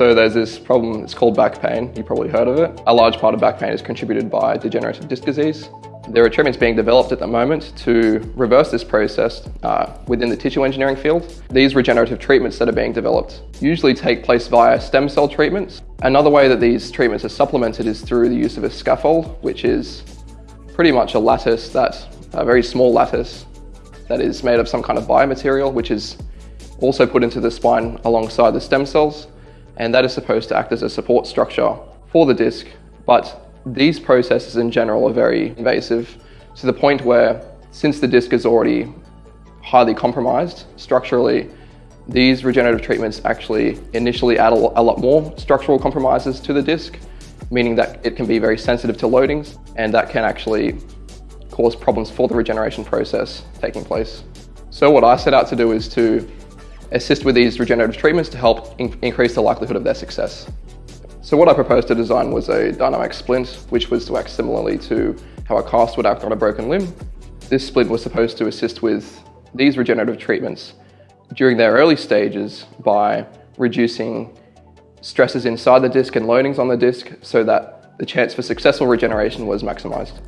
So there's this problem, it's called back pain. You probably heard of it. A large part of back pain is contributed by degenerative disc disease. There are treatments being developed at the moment to reverse this process uh, within the tissue engineering field. These regenerative treatments that are being developed usually take place via stem cell treatments. Another way that these treatments are supplemented is through the use of a scaffold, which is pretty much a lattice that, a very small lattice that is made of some kind of biomaterial, which is also put into the spine alongside the stem cells. And that is supposed to act as a support structure for the disc. But these processes in general are very invasive to the point where since the disc is already highly compromised structurally, these regenerative treatments actually initially add a lot more structural compromises to the disc, meaning that it can be very sensitive to loadings and that can actually cause problems for the regeneration process taking place. So what I set out to do is to assist with these regenerative treatments to help in increase the likelihood of their success. So what I proposed to design was a dynamic splint, which was to act similarly to how a cast would act on a broken limb. This splint was supposed to assist with these regenerative treatments during their early stages by reducing stresses inside the disc and loadings on the disc so that the chance for successful regeneration was maximized.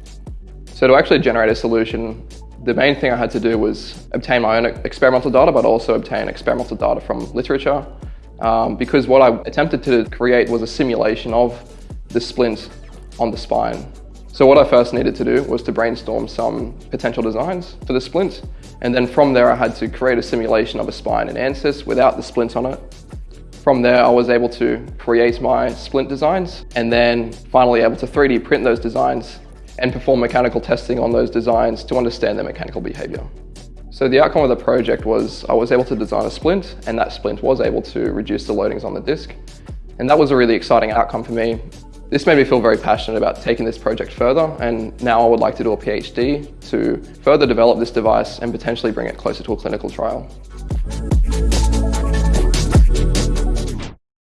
So to actually generate a solution, the main thing I had to do was obtain my own experimental data, but also obtain experimental data from literature. Um, because what I attempted to create was a simulation of the splint on the spine. So what I first needed to do was to brainstorm some potential designs for the splint. And then from there, I had to create a simulation of a spine in ANSYS without the splint on it. From there, I was able to create my splint designs and then finally able to 3D print those designs and perform mechanical testing on those designs to understand their mechanical behavior. So the outcome of the project was I was able to design a splint and that splint was able to reduce the loadings on the disc. And that was a really exciting outcome for me. This made me feel very passionate about taking this project further and now I would like to do a PhD to further develop this device and potentially bring it closer to a clinical trial.